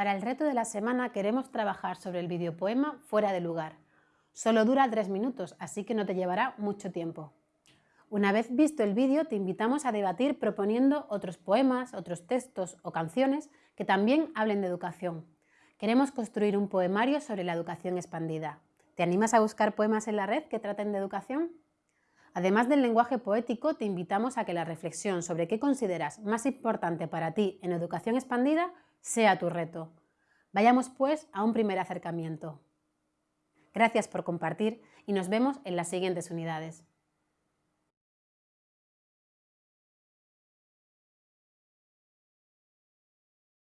Para el reto de la semana queremos trabajar sobre el videopoema Fuera de lugar. Solo dura tres minutos, así que no te llevará mucho tiempo. Una vez visto el vídeo, te invitamos a debatir proponiendo otros poemas, otros textos o canciones que también hablen de educación. Queremos construir un poemario sobre la educación expandida. ¿Te animas a buscar poemas en la red que traten de educación? Además del lenguaje poético, te invitamos a que la reflexión sobre qué consideras más importante para ti en educación expandida sea tu reto. Vayamos pues a un primer acercamiento. Gracias por compartir y nos vemos en las siguientes unidades.